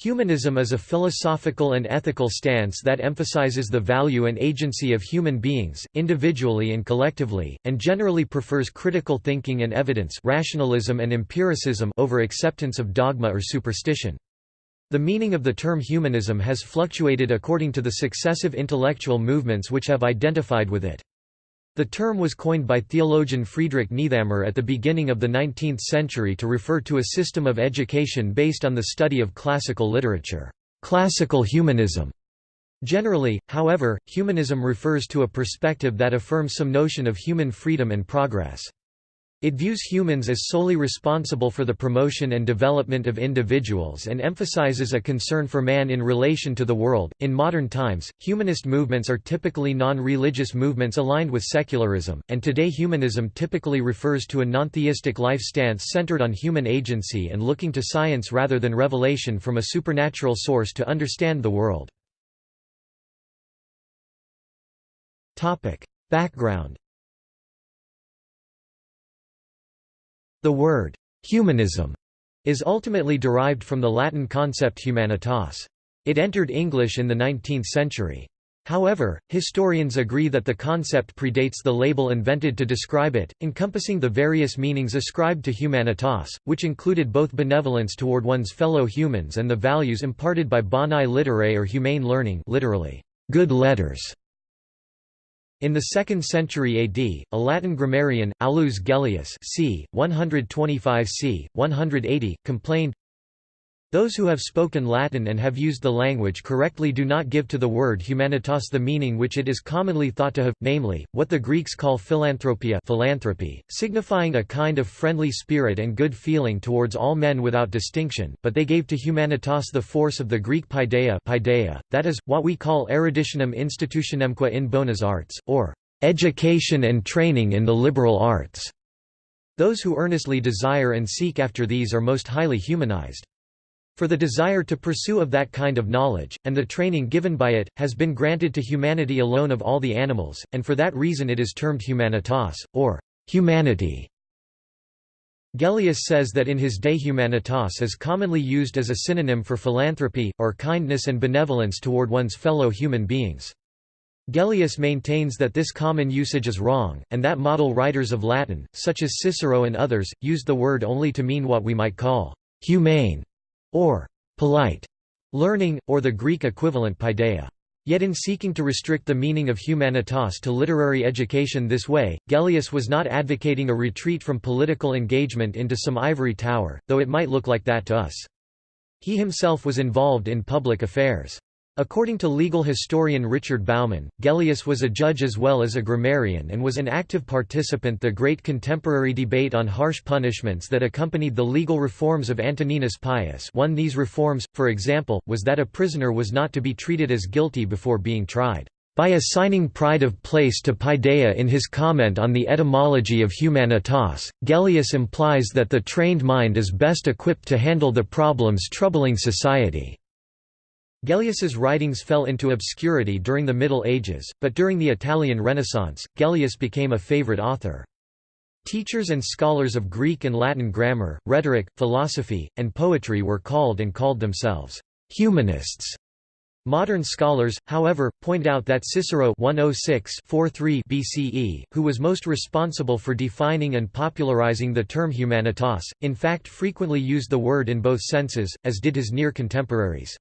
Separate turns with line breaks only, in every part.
Humanism is a philosophical and ethical stance that emphasizes the value and agency of human beings, individually and collectively, and generally prefers critical thinking and evidence rationalism and empiricism over acceptance of dogma or superstition. The meaning of the term humanism has fluctuated according to the successive intellectual movements which have identified with it. The term was coined by theologian Friedrich Niethammer at the beginning of the 19th century to refer to a system of education based on the study of classical literature, classical humanism. Generally, however, humanism refers to a perspective that affirms some notion of human freedom and progress. It views humans as solely responsible for the promotion and development of individuals and emphasizes a concern for man in relation to the world. In modern times, humanist movements are typically non religious movements aligned with secularism, and today humanism typically refers to a non-theistic life stance centered on human agency and looking to science rather than revelation from a supernatural source to understand the world. Background The word «humanism» is ultimately derived from the Latin concept humanitas. It entered English in the 19th century. However, historians agree that the concept predates the label invented to describe it, encompassing the various meanings ascribed to humanitas, which included both benevolence toward one's fellow humans and the values imparted by boni literae or humane learning literally, good letters. In the 2nd century AD, a Latin grammarian, Aulus Gellius c. 125 c. 180, complained, those who have spoken Latin and have used the language correctly do not give to the word humanitas the meaning which it is commonly thought to have, namely, what the Greeks call philanthropia philanthropy, signifying a kind of friendly spirit and good feeling towards all men without distinction, but they gave to humanitas the force of the Greek paideia, paideia that is, what we call eruditionem institutionemque in bonas arts, or education and training in the liberal arts. Those who earnestly desire and seek after these are most highly humanized. For the desire to pursue of that kind of knowledge, and the training given by it, has been granted to humanity alone of all the animals, and for that reason it is termed humanitas, or humanity. Gellius says that in his day humanitas is commonly used as a synonym for philanthropy, or kindness and benevolence toward one's fellow human beings. Gellius maintains that this common usage is wrong, and that model writers of Latin, such as Cicero and others, used the word only to mean what we might call humane or polite learning, or the Greek equivalent paideia. Yet in seeking to restrict the meaning of humanitas to literary education this way, Gellius was not advocating a retreat from political engagement into some ivory tower, though it might look like that to us. He himself was involved in public affairs. According to legal historian Richard Bauman, Gellius was a judge as well as a grammarian and was an active participant the great contemporary debate on harsh punishments that accompanied the legal reforms of Antoninus Pius one these reforms, for example, was that a prisoner was not to be treated as guilty before being tried. By assigning pride of place to paideia in his comment on the etymology of humanitas, Gellius implies that the trained mind is best equipped to handle the problems troubling society. Gellius's writings fell into obscurity during the Middle Ages, but during the Italian Renaissance, Gellius became a favorite author. Teachers and scholars of Greek and Latin grammar, rhetoric, philosophy, and poetry were called and called themselves humanists. Modern scholars, however, point out that Cicero 106 BCE, who was most responsible for defining and popularizing the term humanitas, in fact frequently used the word in both senses, as did his near contemporaries.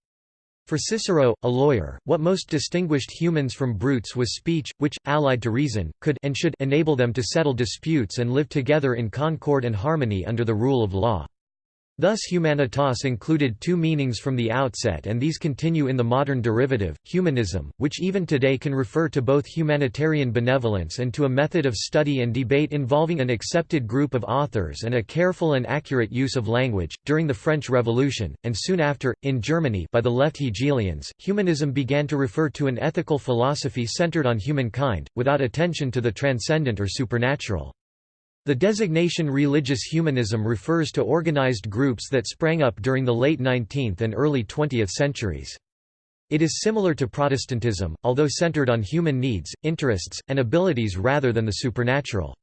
For Cicero, a lawyer, what most distinguished humans from brutes was speech, which, allied to reason, could and should enable them to settle disputes and live together in concord and harmony under the rule of law. Thus humanitas included two meanings from the outset and these continue in the modern derivative, humanism, which even today can refer to both humanitarian benevolence and to a method of study and debate involving an accepted group of authors and a careful and accurate use of language. During the French Revolution, and soon after, in Germany by the left Hegelians, humanism began to refer to an ethical philosophy centered on humankind, without attention to the transcendent or supernatural. The designation religious humanism refers to organized groups that sprang up during the late 19th and early 20th centuries. It is similar to Protestantism, although centered on human needs, interests, and abilities rather than the supernatural.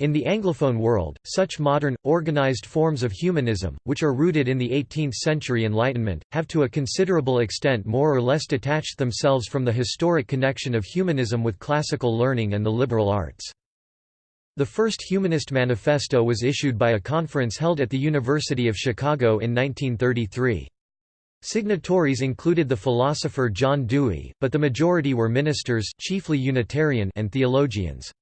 In the Anglophone world, such modern, organized forms of humanism, which are rooted in the 18th-century Enlightenment, have to a considerable extent more or less detached themselves from the historic connection of humanism with classical learning and the liberal arts. The first Humanist Manifesto was issued by a conference held at the University of Chicago in 1933. Signatories included the philosopher John Dewey, but the majority were ministers chiefly Unitarian and theologians.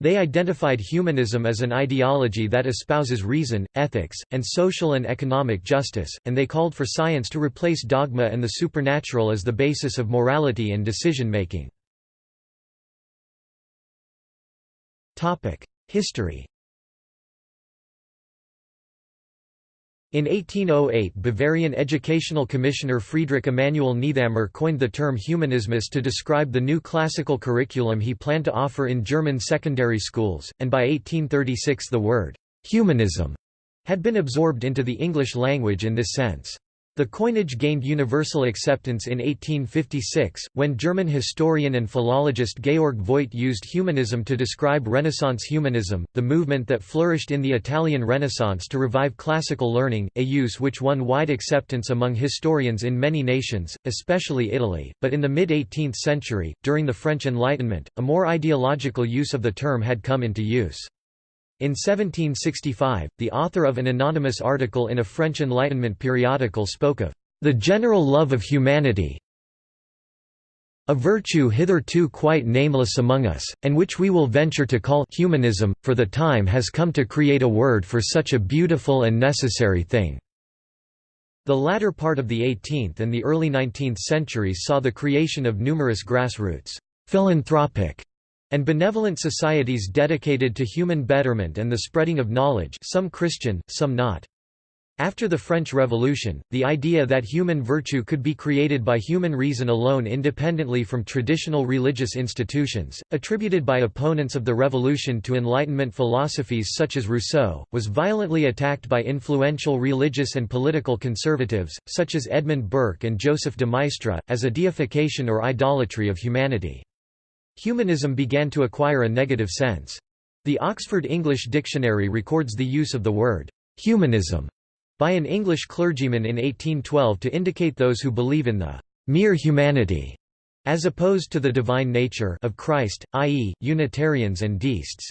They identified humanism as an ideology that espouses reason, ethics, and social and economic justice, and they called for science to replace dogma and the supernatural as the basis of morality and decision-making. History In 1808 Bavarian educational commissioner Friedrich Emanuel Niethammer coined the term humanismus to describe the new classical curriculum he planned to offer in German secondary schools, and by 1836 the word «humanism» had been absorbed into the English language in this sense. The coinage gained universal acceptance in 1856, when German historian and philologist Georg Voigt used humanism to describe Renaissance humanism, the movement that flourished in the Italian Renaissance to revive classical learning, a use which won wide acceptance among historians in many nations, especially Italy, but in the mid-18th century, during the French Enlightenment, a more ideological use of the term had come into use. In 1765, the author of an anonymous article in a French Enlightenment periodical spoke of the general love of humanity, a virtue hitherto quite nameless among us, and which we will venture to call humanism, for the time has come to create a word for such a beautiful and necessary thing." The latter part of the 18th and the early 19th centuries saw the creation of numerous grassroots, philanthropic and benevolent societies dedicated to human betterment and the spreading of knowledge some Christian, some not. After the French Revolution, the idea that human virtue could be created by human reason alone independently from traditional religious institutions, attributed by opponents of the revolution to Enlightenment philosophies such as Rousseau, was violently attacked by influential religious and political conservatives, such as Edmund Burke and Joseph de Maistre, as a deification or idolatry of humanity. Humanism began to acquire a negative sense. The Oxford English Dictionary records the use of the word «humanism» by an English clergyman in 1812 to indicate those who believe in the «mere humanity» as opposed to the divine nature of Christ, i.e., Unitarians and deists.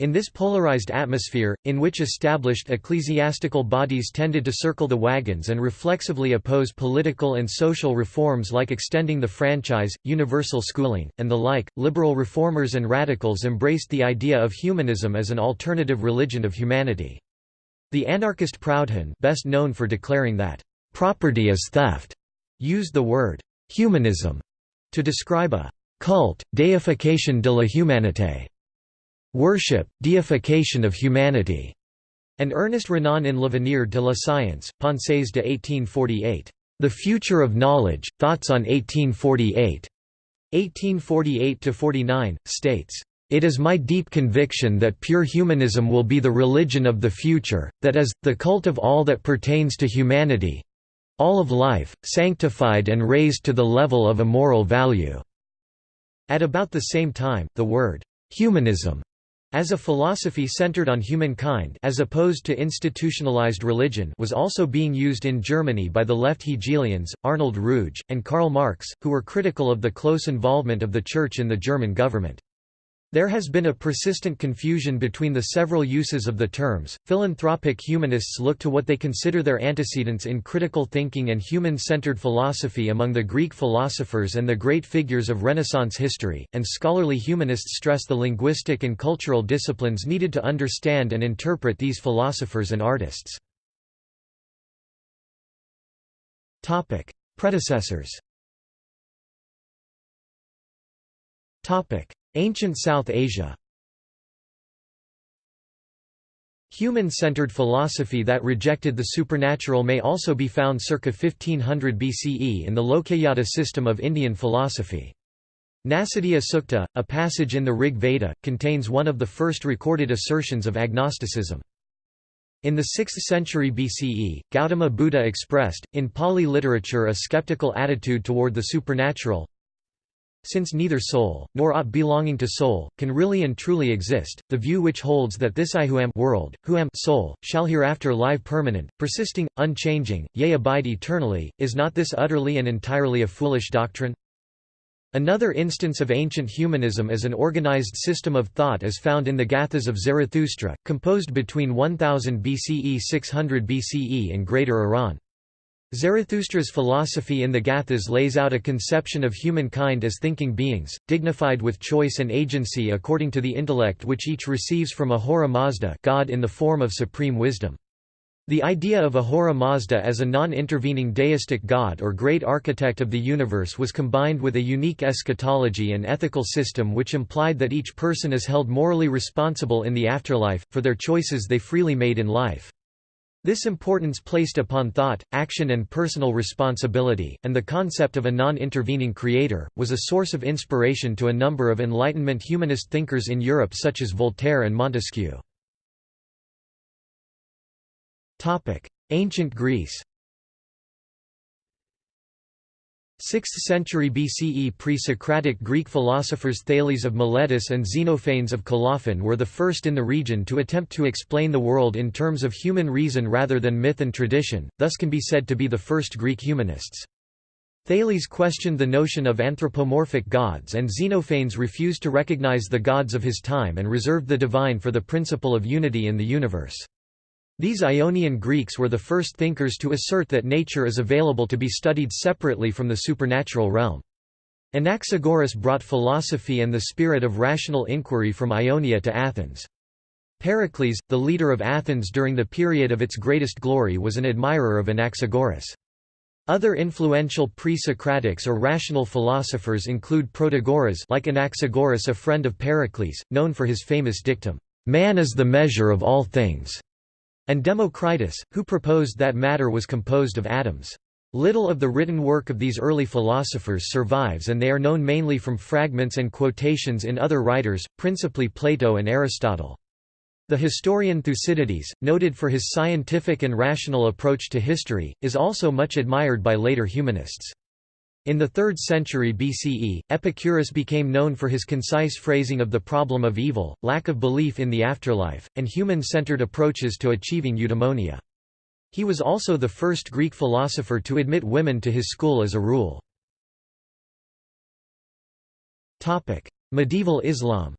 In this polarized atmosphere, in which established ecclesiastical bodies tended to circle the wagons and reflexively oppose political and social reforms like extending the franchise, universal schooling, and the like, liberal reformers and radicals embraced the idea of humanism as an alternative religion of humanity. The anarchist Proudhon best known for declaring that, "...property is theft," used the word, "...humanism," to describe a cult, deification de la humanité Worship, deification of humanity, and Ernest Renan in L'avenir de la science, Pensées de 1848. The Future of Knowledge, Thoughts on 1848. 1848–49, states, "...it is my deep conviction that pure humanism will be the religion of the future, that is, the cult of all that pertains to humanity—all of life, sanctified and raised to the level of a moral value." At about the same time, the word, "...humanism," As a philosophy centered on humankind as opposed to institutionalized religion was also being used in Germany by the left Hegelians, Arnold Ruge, and Karl Marx, who were critical of the close involvement of the Church in the German government. There has been a persistent confusion between the several uses of the terms. Philanthropic humanists look to what they consider their antecedents in critical thinking and human centered philosophy among the Greek philosophers and the great figures of Renaissance history, and scholarly humanists stress the linguistic and cultural disciplines needed to understand and interpret these philosophers and artists. Predecessors Ancient South Asia Human-centered philosophy that rejected the supernatural may also be found circa 1500 BCE in the Lokayata system of Indian philosophy. Nasadiya Sukta, a passage in the Rig Veda, contains one of the first recorded assertions of agnosticism. In the 6th century BCE, Gautama Buddha expressed, in Pali literature a skeptical attitude toward the supernatural, Since neither soul, nor aught belonging to soul, can really and truly exist, the view which holds that this I who am world, who am soul, shall hereafter live permanent, persisting, unchanging, yea abide eternally, is not this utterly and entirely a foolish doctrine? Another instance of ancient humanism as an organized system of thought is found in the Gathas of Zarathustra, composed between 1000 BCE 600 BCE in Greater Iran. Zarathustra's philosophy in the Gathas lays out a conception of humankind as thinking beings, dignified with choice and agency according to the intellect which each receives from Ahura Mazda God in the form of supreme wisdom. The idea of Ahura Mazda as a non-intervening deistic god or great architect of the universe was combined with a unique eschatology and ethical system which implied that each person is held morally responsible in the afterlife, for their choices they freely made in life. This importance placed upon thought, action and personal responsibility, and the concept of a non-intervening creator, was a source of inspiration to a number of Enlightenment humanist thinkers in Europe such as Voltaire and Montesquieu. Ancient Greece 6th century BCE pre-Socratic Greek philosophers Thales of Miletus and Xenophanes of Colophon were the first in the region to attempt to explain the world in terms of human reason rather than myth and tradition, thus can be said to be the first Greek humanists. Thales questioned the notion of anthropomorphic gods and Xenophanes refused to recognize the gods of his time and reserved the divine for the principle of unity in the universe. These Ionian Greeks were the first thinkers to assert that nature is available to be studied separately from the supernatural realm. Anaxagoras brought philosophy and the spirit of rational inquiry from Ionia to Athens. Pericles, the leader of Athens during the period of its greatest glory was an admirer of Anaxagoras. Other influential pre-Socratics or rational philosophers include Protagoras like Anaxagoras a friend of Pericles, known for his famous dictum, "'Man is the measure of all things' and Democritus, who proposed that matter was composed of atoms. Little of the written work of these early philosophers survives and they are known mainly from fragments and quotations in other writers, principally Plato and Aristotle. The historian Thucydides, noted for his scientific and rational approach to history, is also much admired by later humanists. In the 3rd century BCE, Epicurus became known for his concise phrasing of the problem of evil, lack of belief in the afterlife, and human-centered approaches to achieving eudaimonia. He was also the first Greek philosopher to admit women to his school as a rule. Medieval Islam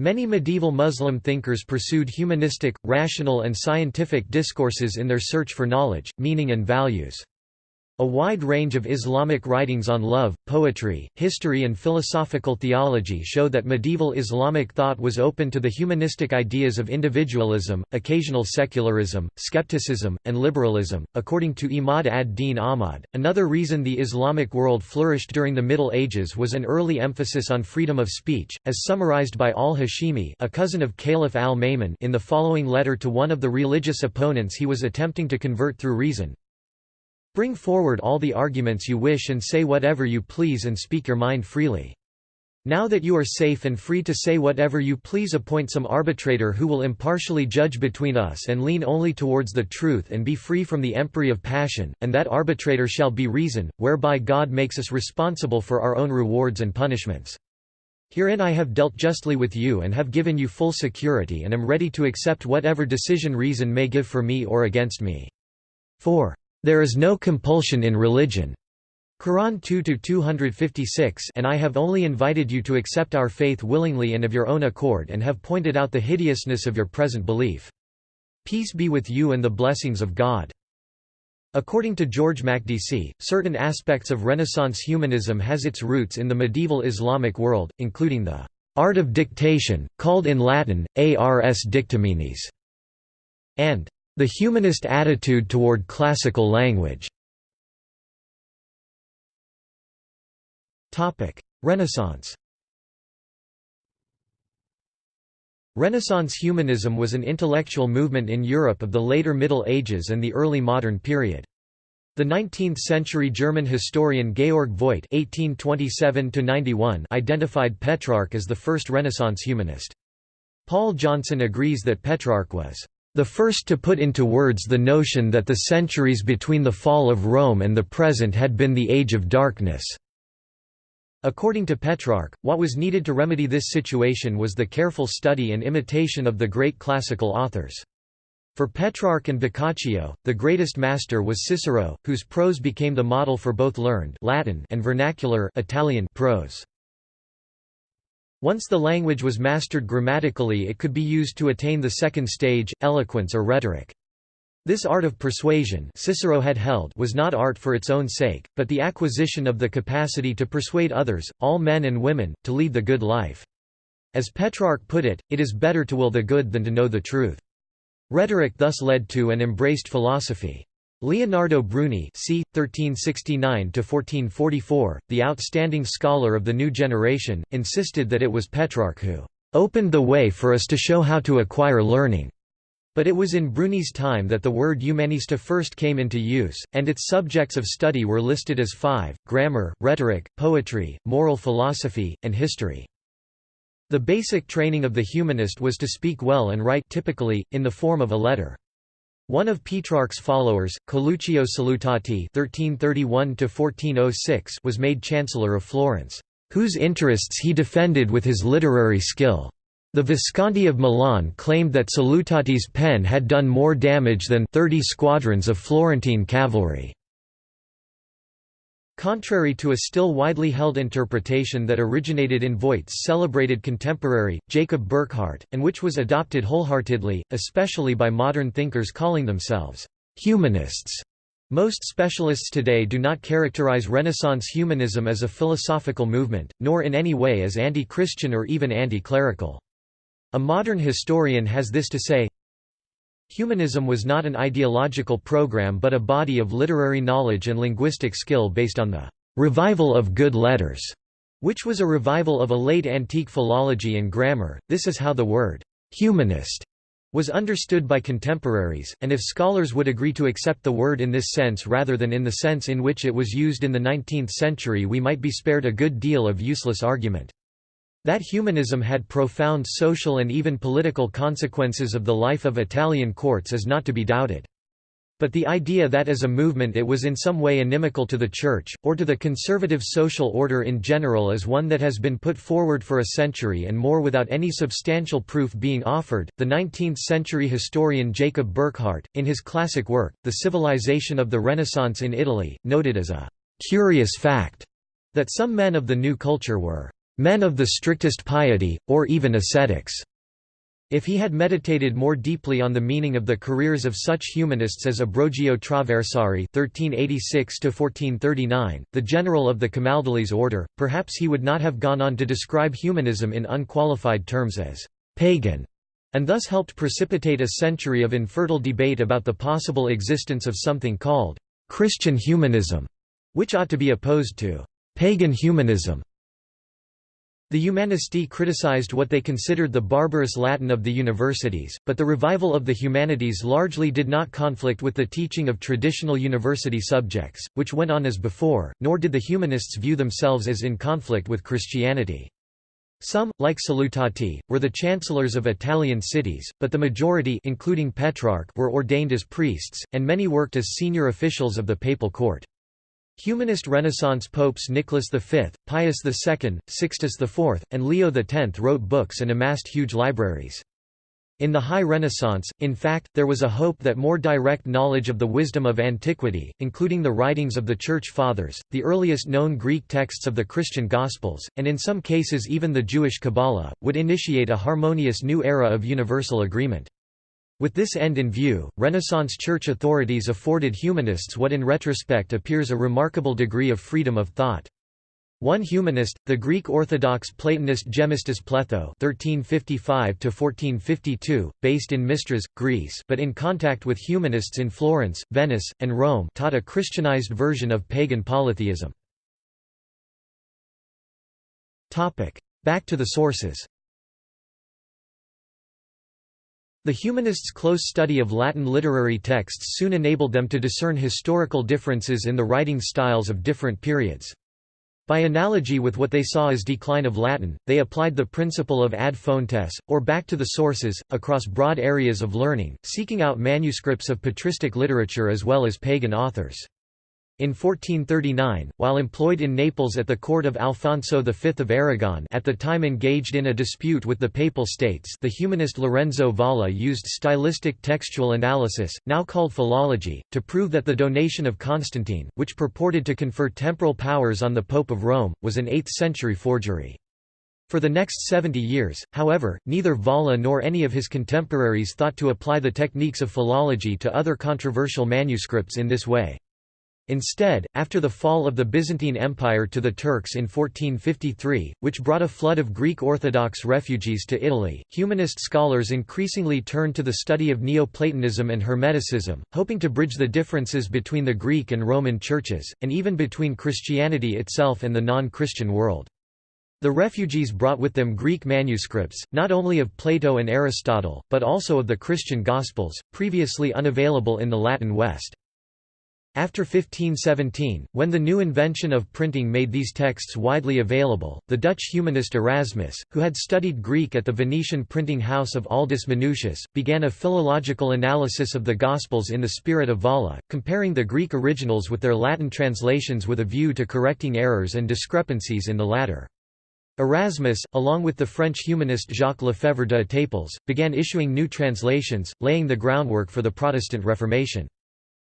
Many medieval Muslim thinkers pursued humanistic, rational and scientific discourses in their search for knowledge, meaning and values. A wide range of Islamic writings on love, poetry, history and philosophical theology show that medieval Islamic thought was open to the humanistic ideas of individualism, occasional secularism, skepticism, and liberalism. According to Imad ad-Din Ahmad, another reason the Islamic world flourished during the Middle Ages was an early emphasis on freedom of speech, as summarized by al-Hashimi, a cousin of Caliph al-Ma'mun, in the following letter to one of the religious opponents he was attempting to convert through reason. Bring forward all the arguments you wish and say whatever you please and speak your mind freely. Now that you are safe and free to say whatever you please appoint some arbitrator who will impartially judge between us and lean only towards the truth and be free from the empery of passion, and that arbitrator shall be reason, whereby God makes us responsible for our own rewards and punishments. Herein I have dealt justly with you and have given you full security and am ready to accept whatever decision reason may give for me or against me. 4. There is no compulsion in religion. Quran 2-256 and I have only invited you to accept our faith willingly and of your own accord and have pointed out the hideousness of your present belief. Peace be with you and the blessings of God. According to George Makdisi, certain aspects of Renaissance humanism has its roots in the medieval Islamic world, including the art of dictation, called in Latin, ars dictaminis, and the humanist attitude toward classical language Renaissance Renaissance humanism was an intellectual movement in Europe of the later Middle Ages and the early modern period. The 19th-century German historian Georg Voigt (1827–91) identified Petrarch as the first Renaissance humanist. Paul Johnson agrees that Petrarch was The first to put into words the notion that the centuries between the fall of Rome and the present had been the Age of Darkness. According to Petrarch, what was needed to remedy this situation was the careful study and imitation of the great classical authors. For Petrarch and Boccaccio, the greatest master was Cicero, whose prose became the model for both learned Latin and vernacular Italian prose. Once the language was mastered grammatically it could be used to attain the second stage, eloquence or rhetoric. This art of persuasion Cicero had held was not art for its own sake, but the acquisition of the capacity to persuade others, all men and women, to lead the good life. As Petrarch put it, it is better to will the good than to know the truth. Rhetoric thus led to and embraced philosophy. Leonardo Bruni c. 1369–1444, the outstanding scholar of the new generation, insisted that it was Petrarch who "...opened the way for us to show how to acquire learning." But it was in Bruni's time that the word humanista first came into use, and its subjects of study were listed as five, grammar, rhetoric, poetry, moral philosophy, and history. The basic training of the humanist was to speak well and write typically, in the form of a letter. One of Petrarch's followers, Coluccio Salutati (1331–1406), was made Chancellor of Florence, whose interests he defended with his literary skill. The Visconti of Milan claimed that Salutati's pen had done more damage than 30 squadrons of Florentine cavalry. Contrary to a still widely held interpretation that originated in Voigt's celebrated contemporary, Jacob Burckhardt, and which was adopted wholeheartedly, especially by modern thinkers calling themselves humanists, most specialists today do not characterize Renaissance humanism as a philosophical movement, nor in any way as anti-Christian or even anti-clerical. A modern historian has this to say, Humanism was not an ideological program but a body of literary knowledge and linguistic skill based on the «revival of good letters», which was a revival of a late antique philology and grammar. This is how the word «humanist» was understood by contemporaries, and if scholars would agree to accept the word in this sense rather than in the sense in which it was used in the 19th century we might be spared a good deal of useless argument. That humanism had profound social and even political consequences of the life of Italian courts is not to be doubted. But the idea that as a movement it was in some way inimical to the Church, or to the conservative social order in general is one that has been put forward for a century and more without any substantial proof being offered. The 19th century historian Jacob Burckhardt, in his classic work, The Civilization of the Renaissance in Italy, noted as a curious fact that some men of the new culture were men of the strictest piety, or even ascetics. If he had meditated more deeply on the meaning of the careers of such humanists as Ambrogio Traversari (1386–1439), the general of the Camaldolese order, perhaps he would not have gone on to describe humanism in unqualified terms as pagan, and thus helped precipitate a century of infertile debate about the possible existence of something called Christian humanism, which ought to be opposed to pagan humanism. The Humanisti criticized what they considered the barbarous Latin of the universities, but the revival of the humanities largely did not conflict with the teaching of traditional university subjects, which went on as before, nor did the humanists view themselves as in conflict with Christianity. Some, like Salutati, were the chancellors of Italian cities, but the majority including Petrarch were ordained as priests, and many worked as senior officials of the papal court. Humanist Renaissance popes Nicholas V, Pius II, Sixtus IV, and Leo X wrote books and amassed huge libraries. In the High Renaissance, in fact, there was a hope that more direct knowledge of the wisdom of antiquity, including the writings of the Church Fathers, the earliest known Greek texts of the Christian Gospels, and in some cases even the Jewish Kabbalah, would initiate a harmonious new era of universal agreement. With this end in view, Renaissance church authorities afforded humanists what in retrospect appears a remarkable degree of freedom of thought. One humanist, the Greek Orthodox Platonist Gemistus Pletho (1355–1452), based in Mistras, Greece, but in contact with humanists in Florence, Venice, and Rome, taught a Christianized version of pagan polytheism. Topic: Back to the sources. The humanists' close study of Latin literary texts soon enabled them to discern historical differences in the writing styles of different periods. By analogy with what they saw as decline of Latin, they applied the principle of ad fontes, or back to the sources, across broad areas of learning, seeking out manuscripts of patristic literature as well as pagan authors. In 1439, while employed in Naples at the court of Alfonso V of Aragon at the time engaged in a dispute with the Papal States the humanist Lorenzo Valla used stylistic textual analysis, now called philology, to prove that the donation of Constantine, which purported to confer temporal powers on the Pope of Rome, was an 8th-century forgery. For the next 70 years, however, neither Valla nor any of his contemporaries thought to apply the techniques of philology to other controversial manuscripts in this way. Instead, after the fall of the Byzantine Empire to the Turks in 1453, which brought a flood of Greek Orthodox refugees to Italy, humanist scholars increasingly turned to the study of Neoplatonism and Hermeticism, hoping to bridge the differences between the Greek and Roman churches, and even between Christianity itself and the non-Christian world. The refugees brought with them Greek manuscripts, not only of Plato and Aristotle, but also of the Christian Gospels, previously unavailable in the Latin West. After 1517, when the new invention of printing made these texts widely available, the Dutch humanist Erasmus, who had studied Greek at the Venetian printing house of Aldus Manutius, began a philological analysis of the Gospels in the spirit of Valla, comparing the Greek originals with their Latin translations with a view to correcting errors and discrepancies in the latter. Erasmus, along with the French humanist Jacques Lefèvre d'Étaples, began issuing new translations, laying the groundwork for the Protestant Reformation.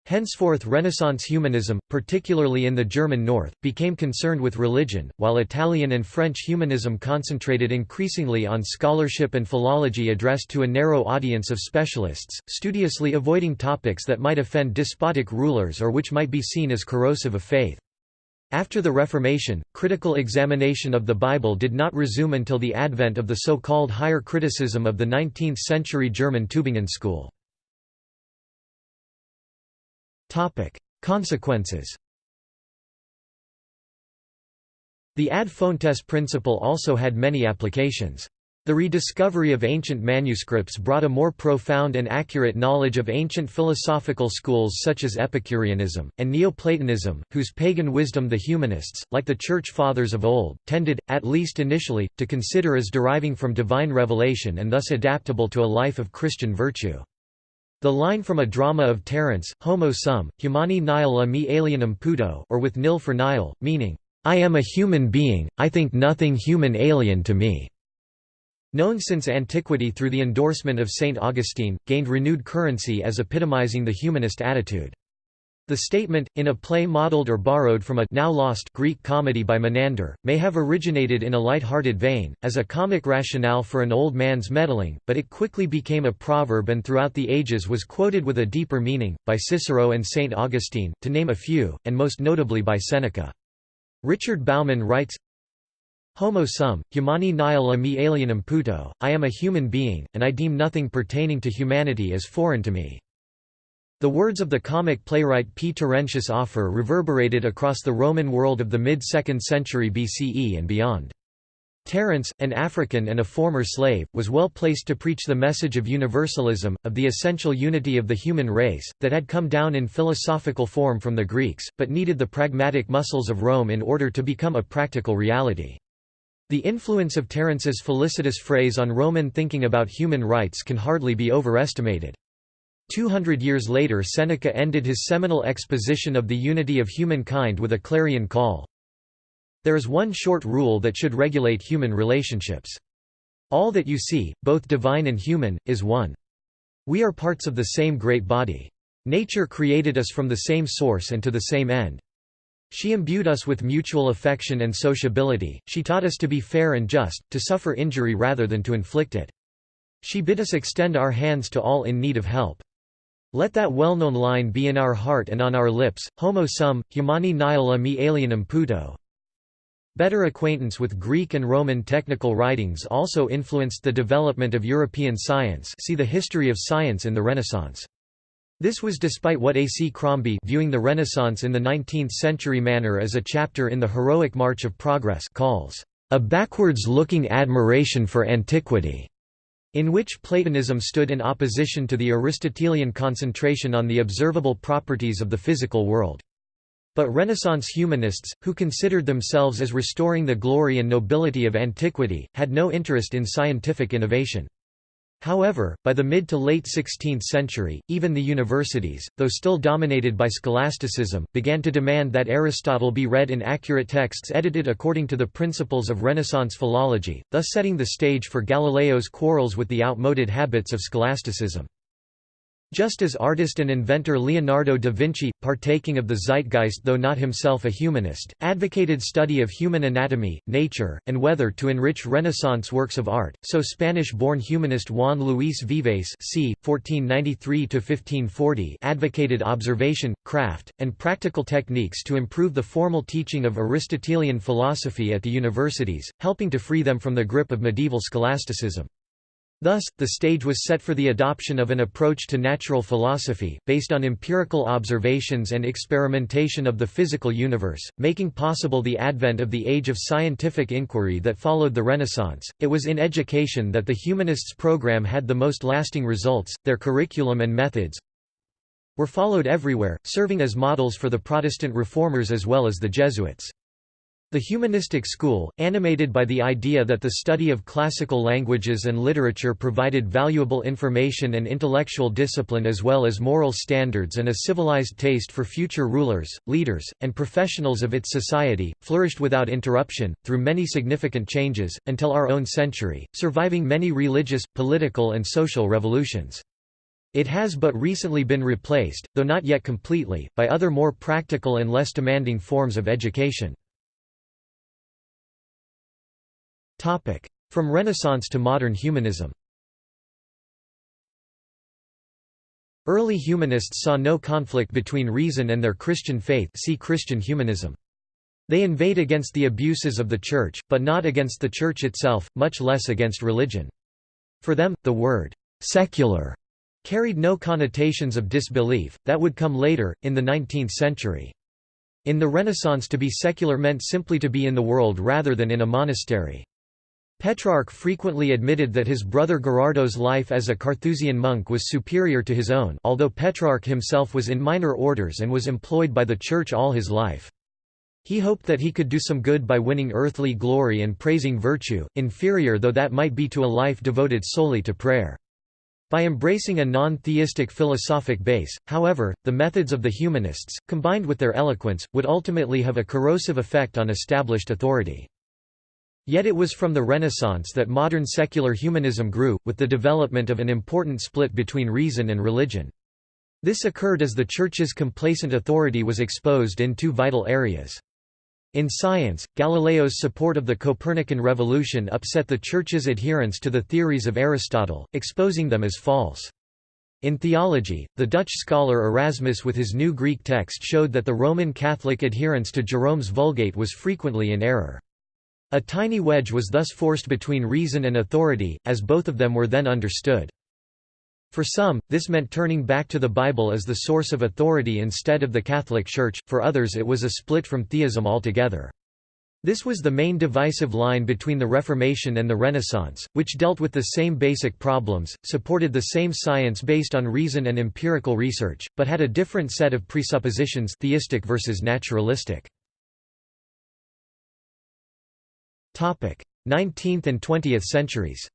Henceforth Renaissance humanism, particularly in the German north, became concerned with religion, while Italian and French humanism concentrated increasingly on scholarship and philology addressed to a narrow audience of specialists, studiously avoiding topics that might offend despotic rulers or which might be seen as corrosive of faith. After the Reformation, critical examination of the Bible did not resume until the advent of the so-called higher criticism of the 19th-century German Tübingen school. Topic: Consequences. The ad fontes principle also had many applications. The rediscovery of ancient manuscripts brought a more profound and accurate knowledge of ancient philosophical schools such as Epicureanism, and Neoplatonism, whose pagan wisdom the humanists, like the Church Fathers of old, tended, at least initially, to consider as deriving from divine revelation and thus adaptable to a life of Christian virtue. The line from a drama of Terence, Homo sum, humani nihil a me alienum puto or with nil for nihil, meaning, I am a human being, I think nothing human alien to me, known since antiquity through the endorsement of Saint Augustine, gained renewed currency as epitomizing the humanist attitude. The statement, in a play modeled or borrowed from a now lost Greek comedy by Menander, may have originated in a light-hearted vein, as a comic rationale for an old man's meddling, but it quickly became a proverb and throughout the ages was quoted with a deeper meaning, by Cicero and St. Augustine, to name a few, and most notably by Seneca. Richard Bauman writes, Homo sum, humani nihil a me alienum puto, I am a human being, and I deem nothing pertaining to humanity as foreign to me. The words of the comic playwright P. Terentius Afer reverberated across the Roman world of the mid-2nd century BCE and beyond. Terence, an African and a former slave, was well placed to preach the message of universalism, of the essential unity of the human race, that had come down in philosophical form from the Greeks, but needed the pragmatic muscles of Rome in order to become a practical reality. The influence of Terence's felicitous phrase on Roman thinking about human rights can hardly be overestimated. Two hundred years later Seneca ended his seminal exposition of the unity of humankind with a clarion call. There is one short rule that should regulate human relationships. All that you see, both divine and human, is one. We are parts of the same great body. Nature created us from the same source and to the same end. She imbued us with mutual affection and sociability, she taught us to be fair and just, to suffer injury rather than to inflict it. She bid us extend our hands to all in need of help. Let that well-known line be in our heart and on our lips, homo sum, humani nihil a me alienum puto. Better acquaintance with Greek and Roman technical writings also influenced the development of European science see the history of science in the Renaissance. This was despite what A. C. Crombie viewing the Renaissance in the 19th-century manner as a chapter in the heroic march of progress calls, "...a backwards-looking admiration for antiquity." In which Platonism stood in opposition to the Aristotelian concentration on the observable properties of the physical world. But Renaissance humanists, who considered themselves as restoring the glory and nobility of antiquity, had no interest in scientific innovation. However, by the mid to late 16th century, even the universities, though still dominated by scholasticism, began to demand that Aristotle be read in accurate texts edited according to the principles of Renaissance philology, thus setting the stage for Galileo's quarrels with the outmoded habits of scholasticism. Just as artist and inventor Leonardo da Vinci, partaking of the zeitgeist though not himself a humanist, advocated study of human anatomy, nature, and weather to enrich Renaissance works of art, so Spanish-born humanist Juan Luis Vives c. 1493 advocated observation, craft, and practical techniques to improve the formal teaching of Aristotelian philosophy at the universities, helping to free them from the grip of medieval scholasticism. Thus, the stage was set for the adoption of an approach to natural philosophy, based on empirical observations and experimentation of the physical universe, making possible the advent of the age of scientific inquiry that followed the Renaissance. It was in education that the humanists' program had the most lasting results, their curriculum and methods were followed everywhere, serving as models for the Protestant reformers as well as the Jesuits. The humanistic school, animated by the idea that the study of classical languages and literature provided valuable information and intellectual discipline as well as moral standards and a civilized taste for future rulers, leaders, and professionals of its society, flourished without interruption, through many significant changes, until our own century, surviving many religious, political and social revolutions. It has but recently been replaced, though not yet completely, by other more practical and less demanding forms of education. From Renaissance to modern humanism Early humanists saw no conflict between reason and their Christian faith see Christian humanism. They inveighed against the abuses of the Church, but not against the Church itself, much less against religion. For them, the word «secular» carried no connotations of disbelief, that would come later, in the 19th century. In the Renaissance to be secular meant simply to be in the world rather than in a monastery. Petrarch frequently admitted that his brother Gerardo's life as a Carthusian monk was superior to his own although Petrarch himself was in minor orders and was employed by the Church all his life. He hoped that he could do some good by winning earthly glory and praising virtue, inferior though that might be to a life devoted solely to prayer. By embracing a non-theistic philosophic base, however, the methods of the humanists, combined with their eloquence, would ultimately have a corrosive effect on established authority. Yet it was from the Renaissance that modern secular humanism grew, with the development of an important split between reason and religion. This occurred as the Church's complacent authority was exposed in two vital areas. In science, Galileo's support of the Copernican revolution upset the Church's adherence to the theories of Aristotle, exposing them as false. In theology, the Dutch scholar Erasmus with his new Greek text showed that the Roman Catholic adherence to Jerome's Vulgate was frequently in error. A tiny wedge was thus forced between reason and authority, as both of them were then understood. For some, this meant turning back to the Bible as the source of authority instead of the Catholic Church, for others it was a split from theism altogether. This was the main divisive line between the Reformation and the Renaissance, which dealt with the same basic problems, supported the same science based on reason and empirical research, but had a different set of presuppositions theistic versus naturalistic. 19th and 20th centuries.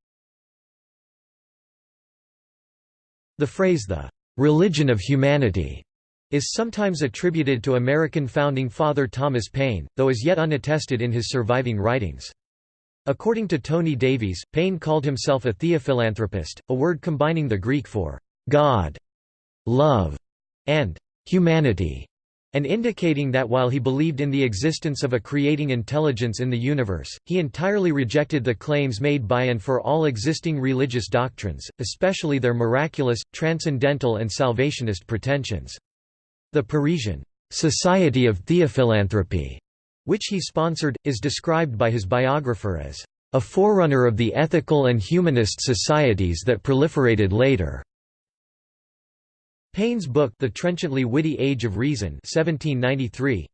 The phrase the "'religion of humanity' is sometimes attributed to American founding father Thomas Paine, though is yet unattested in his surviving writings. According to Tony Davies, Paine called himself a theophilanthropist, a word combining the Greek for God, love, and humanity and indicating that while he believed in the existence of a creating intelligence in the universe, he entirely rejected the claims made by and for all existing religious doctrines, especially their miraculous, transcendental and salvationist pretensions. The Parisian Society of Theophilanthropy, which he sponsored, is described by his biographer as a forerunner of the ethical and humanist societies that proliferated later. Paine's book The Trenchantly Witty Age of Reason 1793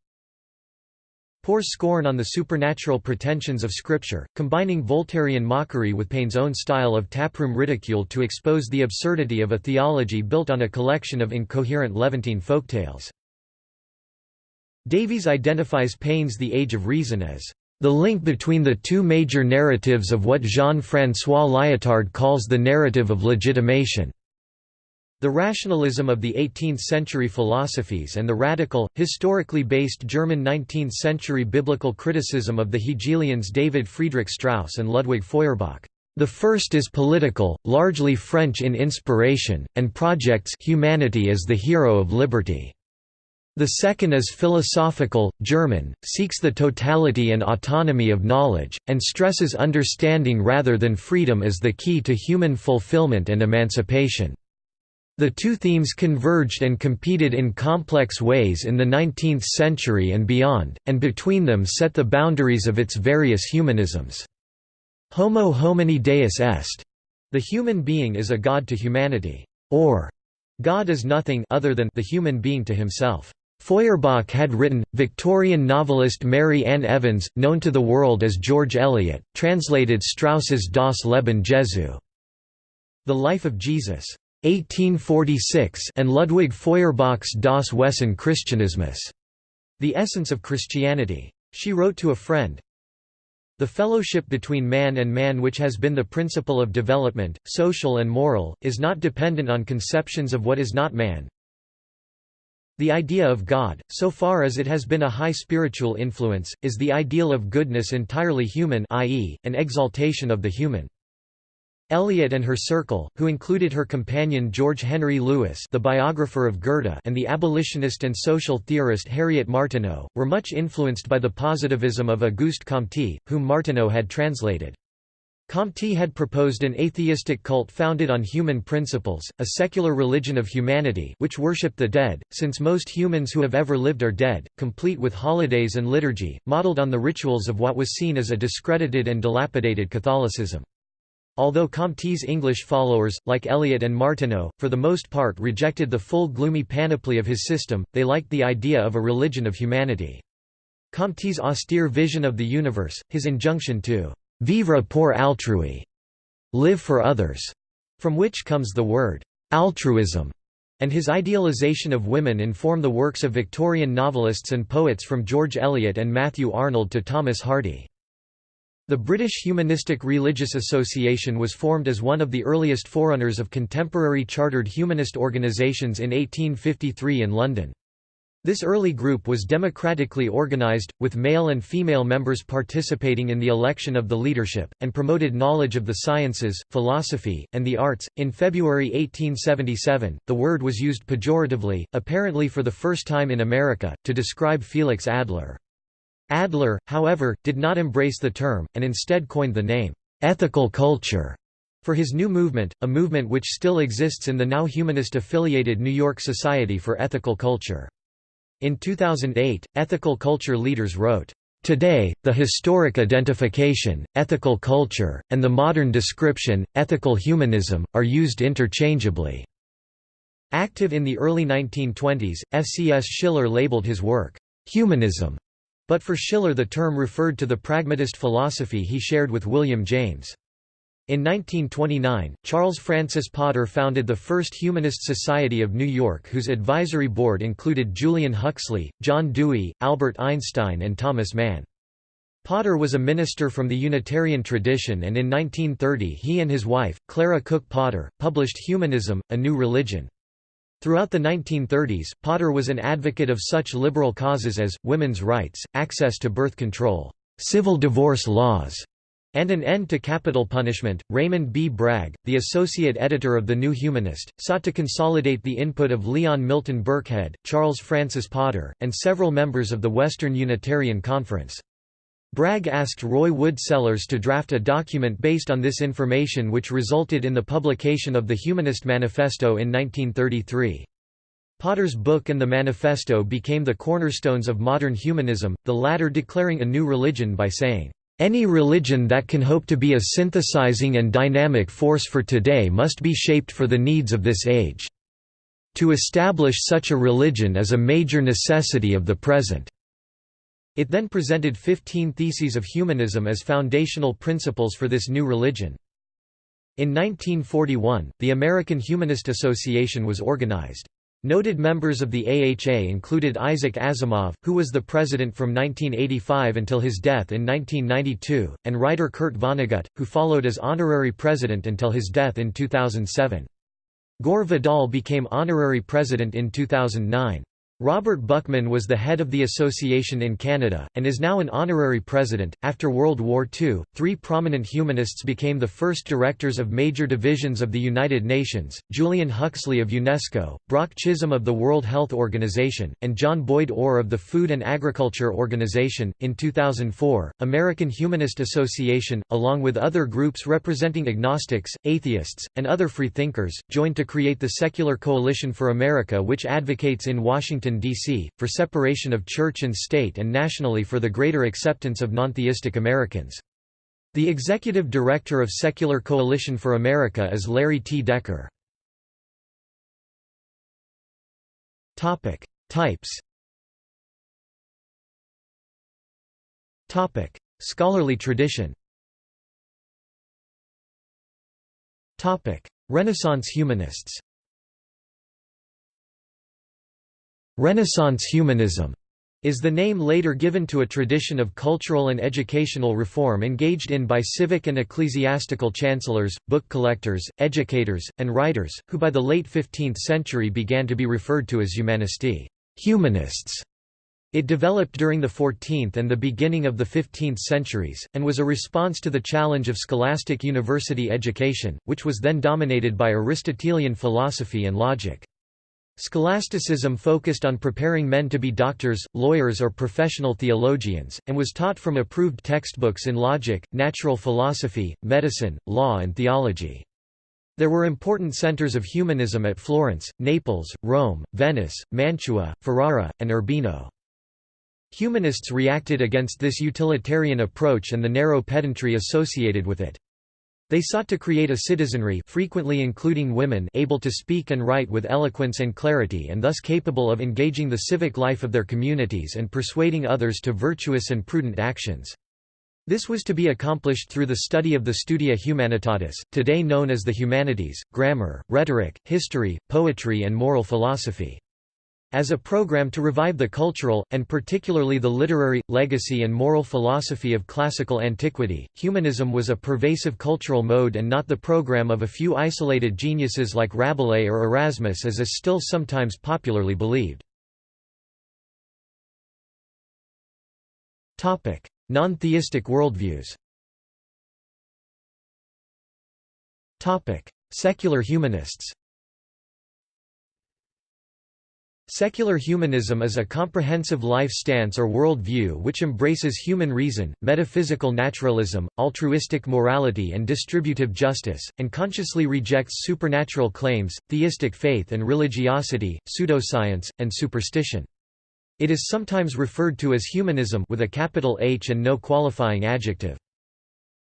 pours scorn on the supernatural pretensions of Scripture, combining Voltairean mockery with Paine's own style of taproom ridicule to expose the absurdity of a theology built on a collection of incoherent Levantine folktales. Davies identifies Paine's The Age of Reason as the link between the two major narratives of what Jean-François Lyotard calls the narrative of legitimation. The rationalism of the 18th-century philosophies and the radical, historically based German 19th-century biblical criticism of the Hegelians David Friedrich Strauss and Ludwig Feuerbach. The first is political, largely French in inspiration, and projects humanity as the hero of liberty. The second is philosophical, German, seeks the totality and autonomy of knowledge, and stresses understanding rather than freedom as the key to human fulfillment and emancipation. The two themes converged and competed in complex ways in the 19th century and beyond, and between them set the boundaries of its various humanisms. Homo homini deus est. The human being is a god to humanity. Or, God is nothing other than the human being to himself. Feuerbach had written, Victorian novelist Mary Ann Evans, known to the world as George Eliot, translated Strauss's Das Leben Jesu. The Life of Jesus. 1846 and Ludwig Feuerbach's Das Wesen Christianismus, The Essence of Christianity. She wrote to a friend, The fellowship between man and man which has been the principle of development, social and moral, is not dependent on conceptions of what is not man. The idea of God, so far as it has been a high spiritual influence, is the ideal of goodness entirely human i.e., an exaltation of the human. Eliot and her circle, who included her companion George Henry Lewes the biographer of Goethe and the abolitionist and social theorist Harriet Martineau, were much influenced by the positivism of Auguste Comte, whom Martineau had translated. Comte had proposed an atheistic cult founded on human principles, a secular religion of humanity which worshipped the dead, since most humans who have ever lived are dead, complete with holidays and liturgy, modeled on the rituals of what was seen as a discredited and dilapidated Catholicism. Although Comte's English followers, like Eliot and Martineau, for the most part rejected the full gloomy panoply of his system, they liked the idea of a religion of humanity. Comte's austere vision of the universe, his injunction to «vivre pour autrui» live for others, from which comes the word «altruism», and his idealization of women inform the works of Victorian novelists and poets from George Eliot and Matthew Arnold to Thomas Hardy. The British Humanistic Religious Association was formed as one of the earliest forerunners of contemporary chartered humanist organisations in 1853 in London. This early group was democratically organised, with male and female members participating in the election of the leadership, and promoted knowledge of the sciences, philosophy, and the arts. In February 1877, the word was used pejoratively, apparently for the first time in America, to describe Felix Adler. Adler, however, did not embrace the term, and instead coined the name, "'ethical culture' for his new movement, a movement which still exists in the now humanist-affiliated New York Society for Ethical Culture. In 2008, ethical culture leaders wrote, Today, the historic identification, ethical culture, and the modern description, ethical humanism, are used interchangeably. Active in the early 1920s, F.C.S. Schiller labeled his work, humanism, but for Schiller the term referred to the pragmatist philosophy he shared with William James. In 1929, Charles Francis Potter founded the first Humanist Society of New York whose advisory board included Julian Huxley, John Dewey, Albert Einstein and Thomas Mann. Potter was a minister from the Unitarian tradition and in 1930 he and his wife, Clara Cook Potter, published Humanism, A New Religion. Throughout the 1930s, Potter was an advocate of such liberal causes as, women's rights, access to birth control, civil divorce laws, and an end to capital punishment. Raymond B. Bragg, the associate editor of The New Humanist, sought to consolidate the input of Leon Milton Birkhead, Charles Francis Potter, and several members of the Western Unitarian Conference. Bragg asked Roy Wood Sellars to draft a document based on this information which resulted in the publication of the Humanist Manifesto in 1933. Potter's book and the manifesto became the cornerstones of modern humanism, the latter declaring a new religion by saying, "...any religion that can hope to be a synthesizing and dynamic force for today must be shaped for the needs of this age. To establish such a religion is a major necessity of the present." It then presented 15 theses of humanism as foundational principles for this new religion. In 1941, the American Humanist Association was organized. Noted members of the AHA included Isaac Asimov, who was the president from 1985 until his death in 1992, and writer Kurt Vonnegut, who followed as honorary president until his death in 2007. Gore Vidal became honorary president in 2009. Robert Buckman was the head of the association in Canada, and is now an honorary president. After World War II, three prominent humanists became the first directors of major divisions of the United Nations Julian Huxley of UNESCO, Brock Chisholm of the World Health Organization, and John Boyd Orr of the Food and Agriculture Organization. In 2004, American Humanist Association, along with other groups representing agnostics, atheists, and other freethinkers, joined to create the Secular Coalition for America, which advocates in Washington. Washington, D.C., for separation of church and state and nationally for the greater acceptance of nontheistic Americans. The executive director of Secular Coalition for America is Larry T. Decker. Types Topic Scholarly tradition Topic Renaissance humanists Renaissance humanism is the name later given to a tradition of cultural and educational reform engaged in by civic and ecclesiastical chancellors, book collectors, educators, and writers, who by the late 15th century began to be referred to as humanisti humanists". It developed during the 14th and the beginning of the 15th centuries, and was a response to the challenge of scholastic university education, which was then dominated by Aristotelian philosophy and logic. Scholasticism focused on preparing men to be doctors, lawyers or professional theologians, and was taught from approved textbooks in logic, natural philosophy, medicine, law and theology. There were important centers of humanism at Florence, Naples, Rome, Venice, Mantua, Ferrara, and Urbino. Humanists reacted against this utilitarian approach and the narrow pedantry associated with it. They sought to create a citizenry frequently including women able to speak and write with eloquence and clarity and thus capable of engaging the civic life of their communities and persuading others to virtuous and prudent actions. This was to be accomplished through the study of the Studia Humanitatis, today known as the humanities, grammar, rhetoric, history, poetry and moral philosophy. As a program to revive the cultural, and particularly the literary, legacy and moral philosophy of classical antiquity, humanism was a pervasive cultural mode and not the program of a few isolated geniuses like Rabelais or Erasmus as is still sometimes popularly believed. Non-theistic worldviews. Secular humanists Secular humanism is a comprehensive life stance or world view which embraces human reason, metaphysical naturalism, altruistic morality and distributive justice, and consciously rejects supernatural claims, theistic faith and religiosity, pseudoscience, and superstition. It is sometimes referred to as humanism with a capital H and no qualifying adjective.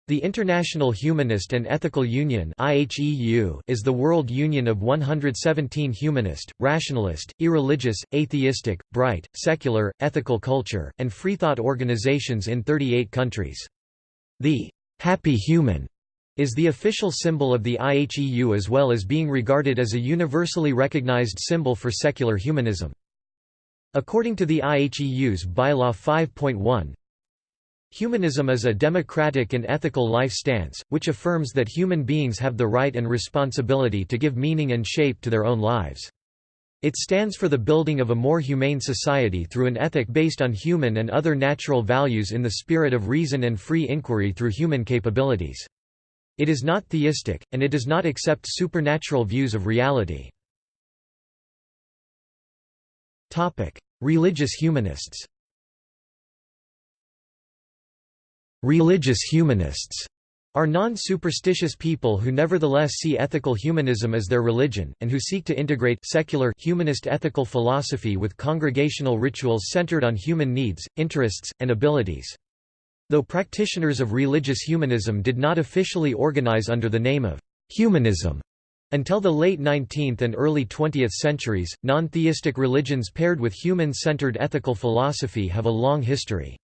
The International Humanist and Ethical Union is the world union of 117 humanist, rationalist, irreligious, atheistic, bright, secular, ethical culture, and freethought organizations in 38 countries. The «happy human» is the official symbol of the IHEU as well as being regarded as a universally recognized symbol for secular humanism. According to the IHEU's Bylaw 5.1, Humanism is a democratic and ethical life stance, which affirms that human beings have the right and responsibility to give meaning and shape to their own lives. It stands for the building of a more humane society through an ethic based on human and other natural values in the spirit of reason and free inquiry through human capabilities. It is not theistic, and it does not accept supernatural views of reality. Religious humanists Religious humanists are non-superstitious people who nevertheless see ethical humanism as their religion, and who seek to integrate secular humanist ethical philosophy with congregational rituals centered on human needs, interests, and abilities. Though practitioners of religious humanism did not officially organize under the name of humanism until the late 19th and early 20th centuries, non-theistic religions paired with human-centered ethical philosophy have a long history.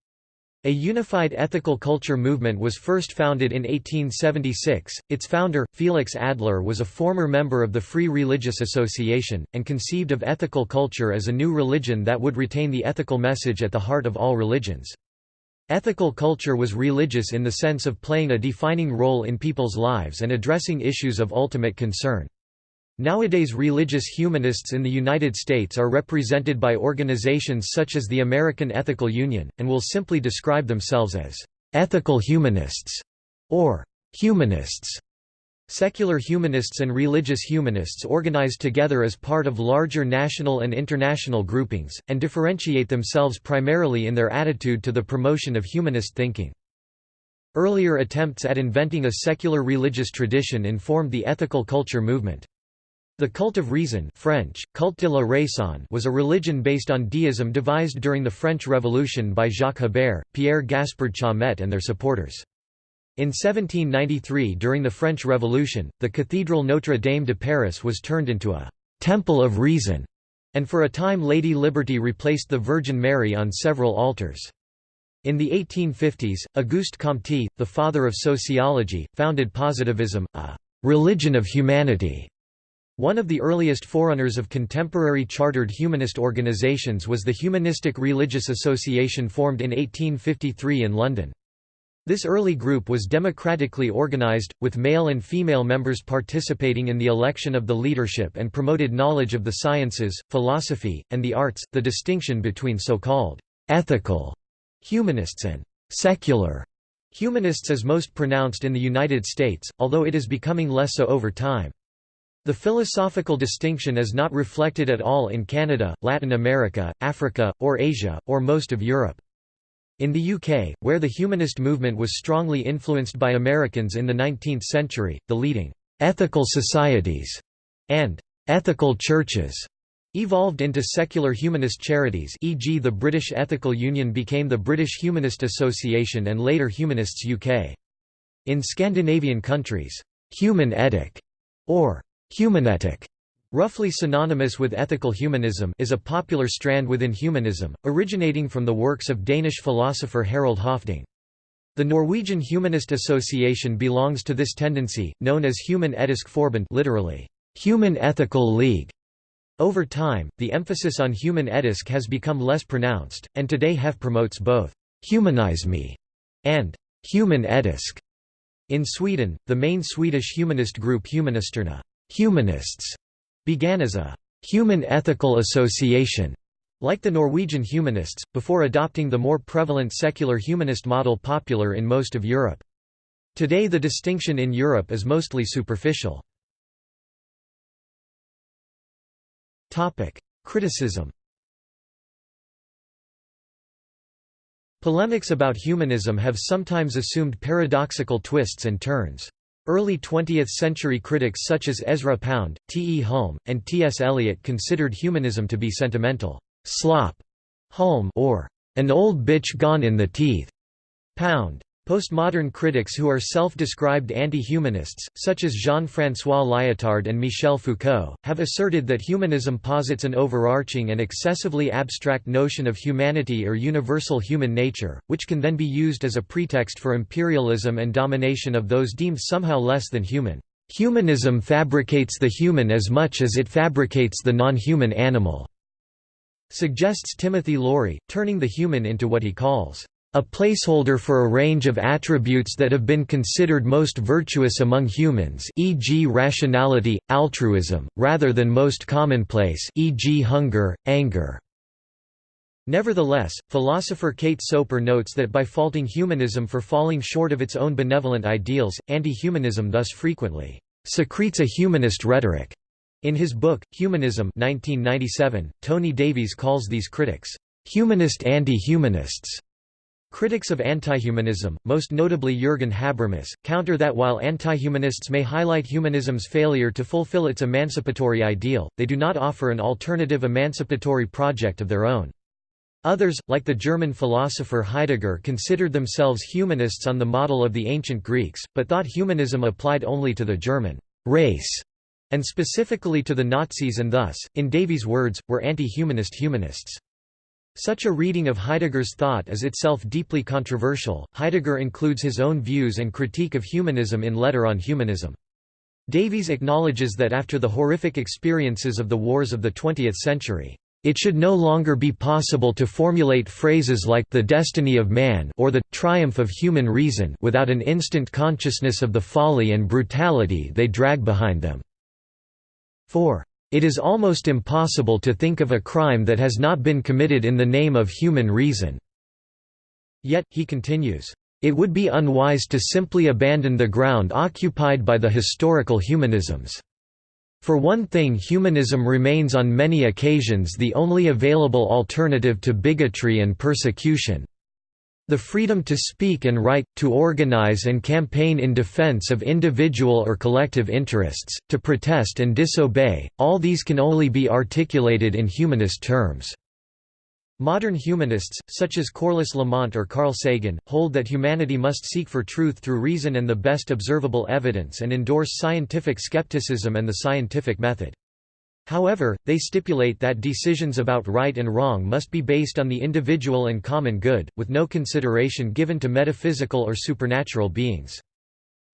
A unified ethical culture movement was first founded in 1876. Its founder, Felix Adler, was a former member of the Free Religious Association, and conceived of ethical culture as a new religion that would retain the ethical message at the heart of all religions. Ethical culture was religious in the sense of playing a defining role in people's lives and addressing issues of ultimate concern. Nowadays religious humanists in the United States are represented by organizations such as the American Ethical Union, and will simply describe themselves as «ethical humanists» or «humanists». Secular humanists and religious humanists organize together as part of larger national and international groupings, and differentiate themselves primarily in their attitude to the promotion of humanist thinking. Earlier attempts at inventing a secular religious tradition informed the ethical culture movement. The cult of reason French, culte de la raison was a religion based on deism devised during the French Revolution by Jacques Hébert, Pierre Gaspard Chaumette and their supporters. In 1793 during the French Revolution, the Cathedral Notre-Dame de Paris was turned into a «temple of reason», and for a time Lady Liberty replaced the Virgin Mary on several altars. In the 1850s, Auguste Comte, the father of sociology, founded positivism, a «religion of humanity» One of the earliest forerunners of contemporary chartered humanist organizations was the Humanistic Religious Association formed in 1853 in London. This early group was democratically organized, with male and female members participating in the election of the leadership and promoted knowledge of the sciences, philosophy, and the arts. The distinction between so-called ethical humanists and secular humanists is most pronounced in the United States, although it is becoming less so over time. The philosophical distinction is not reflected at all in Canada, Latin America, Africa, or Asia, or most of Europe. In the UK, where the humanist movement was strongly influenced by Americans in the 19th century, the leading «ethical societies» and «ethical churches» evolved into secular humanist charities e.g. the British Ethical Union became the British Humanist Association and later Humanists UK. In Scandinavian countries, «human etic» or Humanetic, roughly synonymous with ethical humanism, is a popular strand within humanism, originating from the works of Danish philosopher Harald Høffding. The Norwegian Humanist Association belongs to this tendency, known as Human Etisk Forbund literally, Human Ethical League. Over time, the emphasis on human etisk has become less pronounced, and today HEF promotes both «humanisme» and «human etisk». In Sweden, the main Swedish humanist group Humanisterna Humanists began as a human ethical association, like the Norwegian humanists, before adopting the more prevalent secular humanist model popular in most of Europe. Today the distinction in Europe is mostly superficial. Criticism Polemics about humanism have sometimes assumed paradoxical twists and turns. Early 20th-century critics such as Ezra Pound, T. E. Hulme, and T. S. Eliot considered humanism to be sentimental slop, Hulme or an old bitch gone in the teeth. Pound. Postmodern critics who are self-described anti-humanists, such as Jean-François Lyotard and Michel Foucault, have asserted that humanism posits an overarching and excessively abstract notion of humanity or universal human nature, which can then be used as a pretext for imperialism and domination of those deemed somehow less than human. Humanism fabricates the human as much as it fabricates the non-human animal, suggests Timothy Laurie, turning the human into what he calls a placeholder for a range of attributes that have been considered most virtuous among humans e.g. rationality, altruism, rather than most commonplace e.g. hunger, anger. Nevertheless, philosopher Kate Soper notes that by faulting humanism for falling short of its own benevolent ideals, anti-humanism thus frequently secretes a humanist rhetoric. In his book, Humanism 1997, Tony Davies calls these critics, "...humanist anti-humanists." Critics of antihumanism, most notably Jürgen Habermas, counter that while antihumanists may highlight humanism's failure to fulfill its emancipatory ideal, they do not offer an alternative emancipatory project of their own. Others, like the German philosopher Heidegger considered themselves humanists on the model of the ancient Greeks, but thought humanism applied only to the German race, and specifically to the Nazis and thus, in Davies' words, were anti-humanist humanists. Such a reading of Heidegger's thought is itself deeply controversial. Heidegger includes his own views and critique of humanism in Letter on Humanism. Davies acknowledges that after the horrific experiences of the wars of the 20th century, it should no longer be possible to formulate phrases like the destiny of man or the triumph of human reason without an instant consciousness of the folly and brutality they drag behind them. 4. It is almost impossible to think of a crime that has not been committed in the name of human reason. Yet, he continues, it would be unwise to simply abandon the ground occupied by the historical humanisms. For one thing humanism remains on many occasions the only available alternative to bigotry and persecution. The freedom to speak and write, to organize and campaign in defense of individual or collective interests, to protest and disobey, all these can only be articulated in humanist terms. Modern humanists, such as Corliss Lamont or Carl Sagan, hold that humanity must seek for truth through reason and the best observable evidence and endorse scientific skepticism and the scientific method. However, they stipulate that decisions about right and wrong must be based on the individual and common good, with no consideration given to metaphysical or supernatural beings.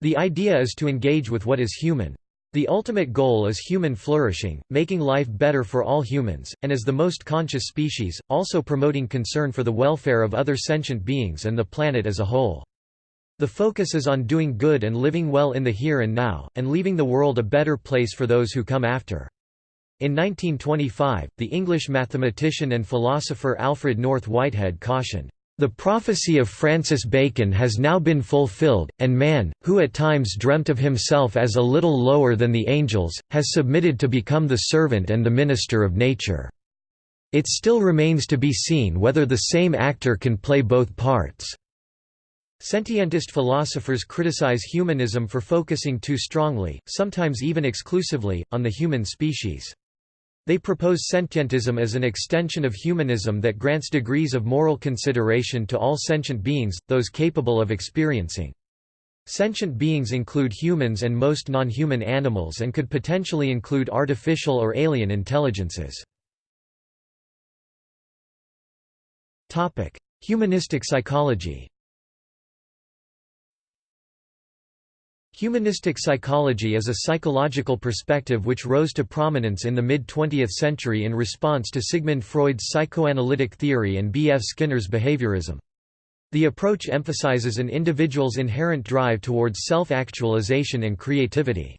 The idea is to engage with what is human. The ultimate goal is human flourishing, making life better for all humans, and as the most conscious species, also promoting concern for the welfare of other sentient beings and the planet as a whole. The focus is on doing good and living well in the here and now, and leaving the world a better place for those who come after. In 1925, the English mathematician and philosopher Alfred North Whitehead cautioned, "...the prophecy of Francis Bacon has now been fulfilled, and man, who at times dreamt of himself as a little lower than the angels, has submitted to become the servant and the minister of nature. It still remains to be seen whether the same actor can play both parts." Sentientist philosophers criticize humanism for focusing too strongly, sometimes even exclusively, on the human species. They propose sentientism as an extension of humanism that grants degrees of moral consideration to all sentient beings, those capable of experiencing. Sentient beings include humans and most non-human animals and could potentially include artificial or alien intelligences. Humanistic psychology Humanistic psychology is a psychological perspective which rose to prominence in the mid-20th century in response to Sigmund Freud's psychoanalytic theory and B. F. Skinner's behaviorism. The approach emphasizes an individual's inherent drive towards self-actualization and creativity.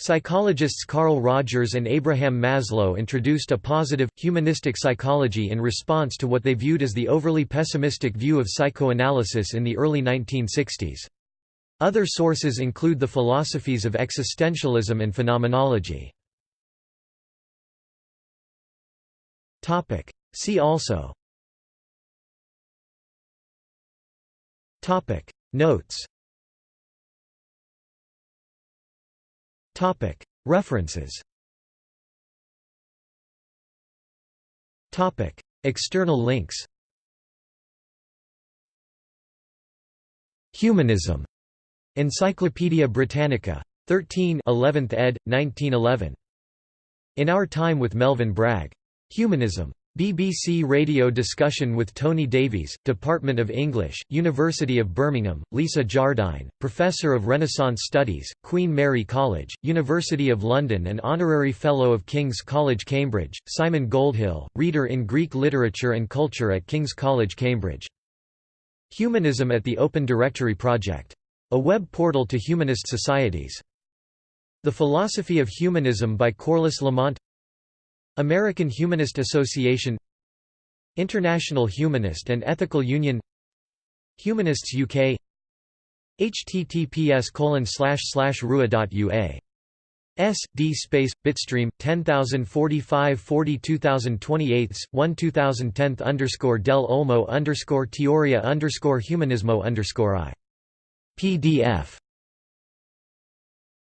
Psychologists Carl Rogers and Abraham Maslow introduced a positive, humanistic psychology in response to what they viewed as the overly pessimistic view of psychoanalysis in the early 1960s. Other sources include the philosophies of existentialism and phenomenology. See also. Notes. References. External links. Humanism Encyclopædia Britannica. 13 11th ed., 1911. In Our Time with Melvin Bragg. Humanism. BBC radio discussion with Tony Davies, Department of English, University of Birmingham, Lisa Jardine, Professor of Renaissance Studies, Queen Mary College, University of London and Honorary Fellow of King's College Cambridge, Simon Goldhill, Reader in Greek Literature and Culture at King's College Cambridge. Humanism at the Open Directory Project a web portal to humanist societies. The Philosophy of Humanism by Corliss Lamont. American Humanist Association. International Humanist and Ethical Union. Humanists UK https rua.ua S D space bitstream 10045 42028 1 2010 underscore del Olmo underscore Teoria underscore Humanismo underscore I PDF